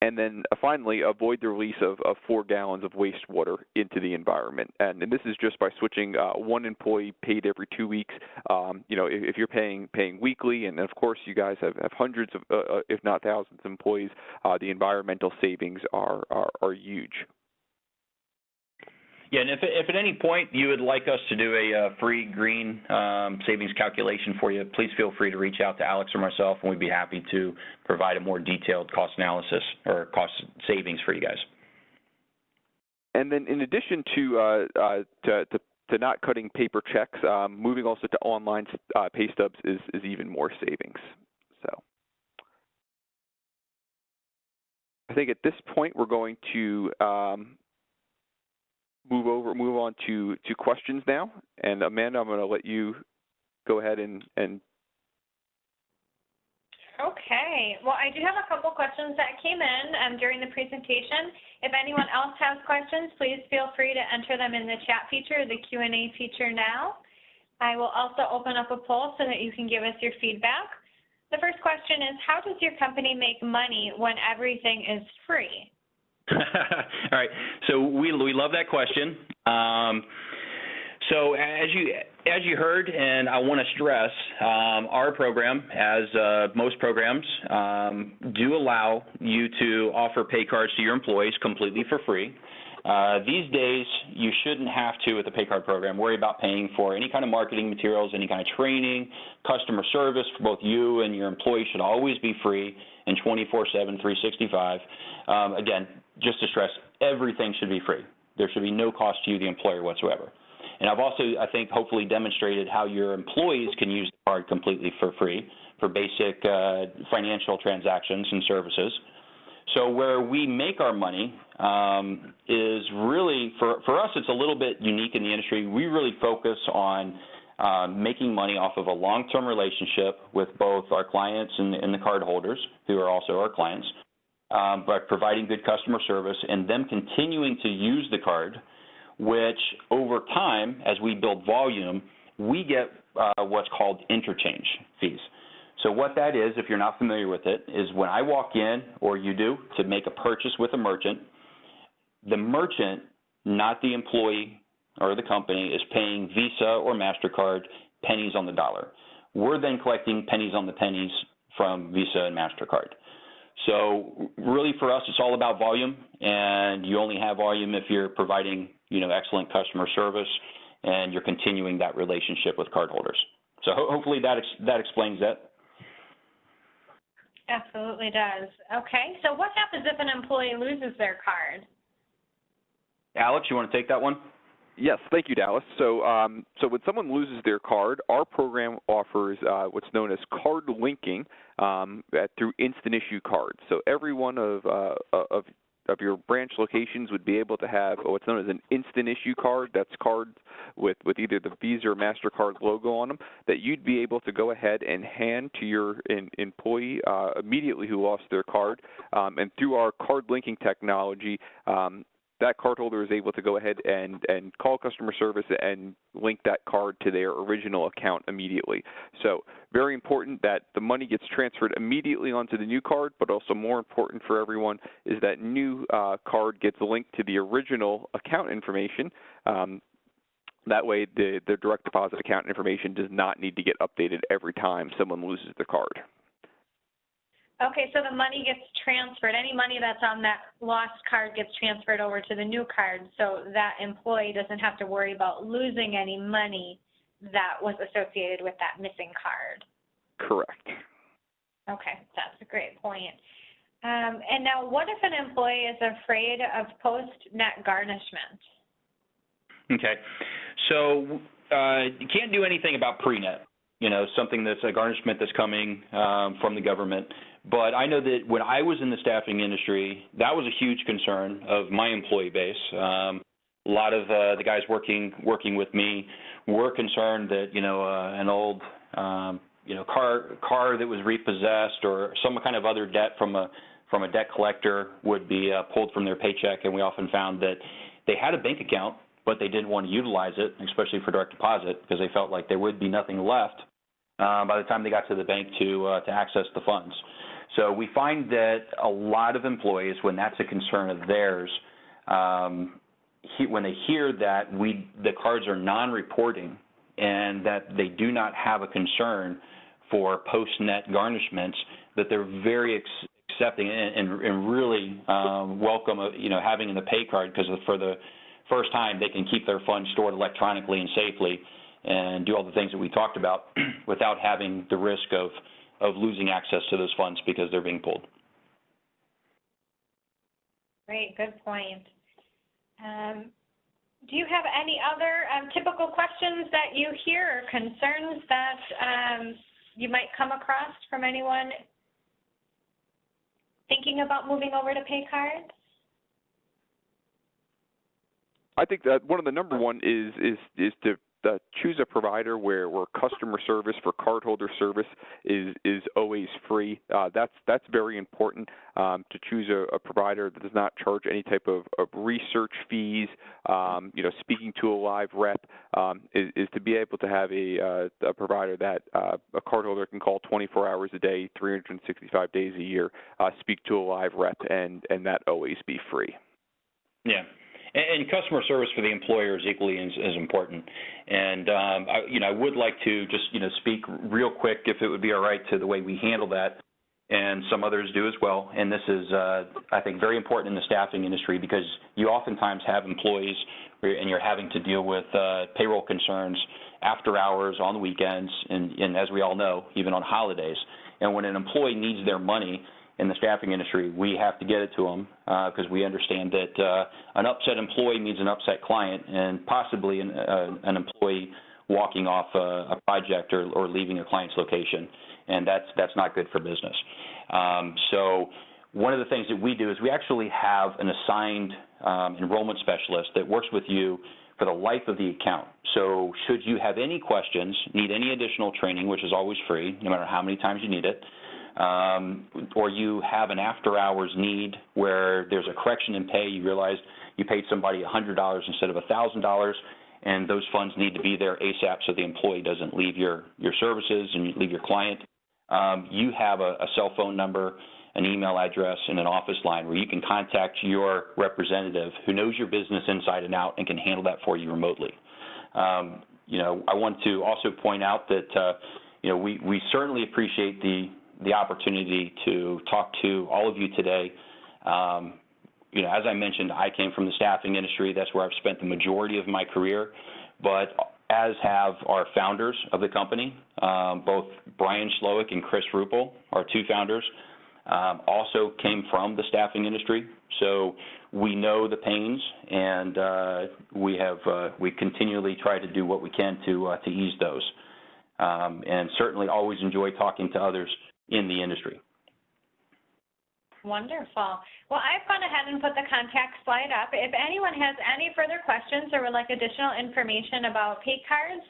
And then uh, finally, avoid the release of, of, four gallons of wastewater into the environment. And, and this is just by switching uh, one employee paid every two weeks. Um, you know, if, if, you're paying paying weekly, and of course you guys have, have hundreds of, uh, uh if not thousands, of employees, uh, the environmental savings are, are, are huge. Yeah, and if, if at any point you would like us to do a uh, free green um, savings calculation for you, please feel free to reach out to Alex or myself, and we'd be happy to provide a more detailed cost analysis or cost savings for you guys. And then, in addition to uh, uh, to, to, to, not cutting paper checks, um, moving also to online uh, pay stubs is, is even more savings. So. I think at this point we're going to um, move over, move on to to questions now. And Amanda, I'm going to let you go ahead and and. Okay. Well, I do have a couple questions that came in um, during the presentation. If anyone else has questions, please feel free to enter them in the chat feature, the Q&A feature now. I will also open up a poll so that you can give us your feedback. The first question is, how does your company make money when everything is free? All right. So we we love that question. Um, so as you as you heard, and I want to stress, um, our program, as uh, most programs, um, do allow you to offer pay cards to your employees completely for free. Uh, these days, you shouldn't have to, with the pay card program, worry about paying for any kind of marketing materials, any kind of training, customer service for both you and your employees should always be free and 24/7, 365. Um, again, just to stress, everything should be free. There should be no cost to you, the employer, whatsoever. And I've also, I think, hopefully demonstrated how your employees can use the card completely for free for basic uh, financial transactions and services. So where we make our money um, is really, for, for us, it's a little bit unique in the industry. We really focus on uh, making money off of a long-term relationship with both our clients and, and the cardholders, who are also our clients, um, by providing good customer service and them continuing to use the card, which over time, as we build volume, we get uh, what's called interchange fees. So what that is, if you're not familiar with it, is when I walk in, or you do, to make a purchase with a merchant, the merchant, not the employee or the company, is paying Visa or MasterCard pennies on the dollar. We're then collecting pennies on the pennies from Visa and MasterCard. So really for us, it's all about volume, and you only have volume if you're providing, you know, excellent customer service and you're continuing that relationship with cardholders. So ho hopefully that ex that explains that. Absolutely does. Okay, so what happens if an employee loses their card? Alex, you want to take that one? Yes, thank you, Dallas. So, um, so when someone loses their card, our program offers uh, what's known as card linking um, at, through instant issue cards. So every one of uh, of of your branch locations would be able to have what's known as an instant issue card. That's cards with, with either the Visa or MasterCard logo on them that you'd be able to go ahead and hand to your in, employee uh, immediately who lost their card. Um, and through our card linking technology, um, that cardholder is able to go ahead and, and call customer service and link that card to their original account immediately. So very important that the money gets transferred immediately onto the new card, but also more important for everyone is that new uh, card gets linked to the original account information. Um, that way, the, the direct deposit account information does not need to get updated every time someone loses the card. Okay, so the money gets transferred. Any money that's on that lost card gets transferred over to the new card, so that employee doesn't have to worry about losing any money that was associated with that missing card. Correct. Okay, that's a great point. Um, and now, what if an employee is afraid of post-net garnishment? Okay, so uh, you can't do anything about pre-net. You know, something that's a garnishment that's coming um, from the government. But I know that when I was in the staffing industry, that was a huge concern of my employee base. Um, a lot of uh, the guys working working with me were concerned that you know uh, an old um, you know car car that was repossessed or some kind of other debt from a from a debt collector would be uh, pulled from their paycheck, and we often found that they had a bank account, but they didn't want to utilize it, especially for direct deposit, because they felt like there would be nothing left uh, by the time they got to the bank to uh, to access the funds. So we find that a lot of employees, when that's a concern of theirs, um, he, when they hear that we the cards are non-reporting and that they do not have a concern for post-net garnishments, that they're very accepting and, and, and really um, welcome, uh, you know, having in the pay card because for the first time they can keep their funds stored electronically and safely and do all the things that we talked about without having the risk of of losing access to those funds because they're being pulled. Great, good point. Um, do you have any other um, typical questions that you hear or concerns that um, you might come across from anyone thinking about moving over to pay cards? I think that one of the number one is is is to uh, choose a provider where, where customer service for cardholder service is is always free. Uh, that's that's very important um, to choose a, a, provider that does not charge any type of, of research fees. Um, you know, speaking to a live rep um, is, is, to be able to have a, uh, a provider that uh, a cardholder can call 24 hours a day, 365 days a year, uh, speak to a live rep, and and that always be free. Yeah. And, customer service for the employer is equally as, as important. And um, I, you know, I would like to just you know speak real quick, if it would be all right, to the way we handle that, and some others do as well. And this is, uh, I think, very important in the staffing industry because you oftentimes have employees, and you're having to deal with uh, payroll concerns after hours, on the weekends, and, and as we all know, even on holidays. And when an employee needs their money, in the staffing industry, we have to get it to them because uh, we understand that uh, an upset employee means an upset client and possibly an, uh, an employee walking off a, a project or, or, leaving a client's location, and that's that's not good for business. Um, so one of the things that we do is we actually have an assigned um, enrollment specialist that works with you for the life of the account. So should you have any questions, need any additional training, which is always free, no matter how many times you need it, um, or you have an after hours need where there's a correction in pay, you realize you paid somebody $100 instead of $1,000, and those funds need to be there ASAP so the employee doesn't leave your, your services and you leave your client. Um, you have a, a cell phone number, an email address, and an office line where you can contact your representative who knows your business inside and out and can handle that for you remotely. Um, you know, I want to also point out that, uh, you know, we, we certainly appreciate the the opportunity to talk to all of you today. Um, you know, as I mentioned, I came from the staffing industry. That's where I've spent the majority of my career. But as have our founders of the company, um, both Brian Slowick and Chris Ruppel, our two founders, um, also came from the staffing industry. So we know the pains, and uh, we have uh, we continually try to do what we can to uh, to ease those, um, and certainly always enjoy talking to others in the industry. Wonderful. Well, I've gone ahead and put the contact slide up. If anyone has any further questions or would like additional information about pay cards,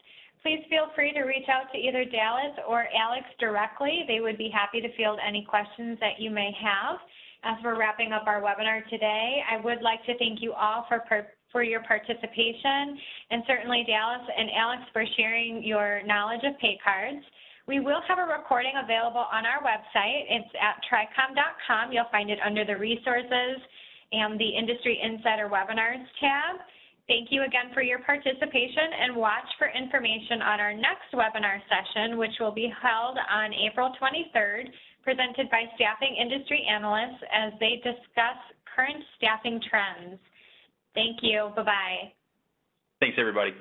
please feel free to reach out to either Dallas or Alex directly. They would be happy to field any questions that you may have. As we're wrapping up our webinar today, I would like to thank you all for for your participation, and certainly Dallas and Alex for sharing your knowledge of pay cards. We will have a recording available on our website. It's at tricom.com. You'll find it under the resources and the Industry Insider Webinars tab. Thank you again for your participation and watch for information on our next webinar session, which will be held on April 23rd, presented by staffing industry analysts as they discuss current staffing trends. Thank you. Bye-bye. Thanks, everybody.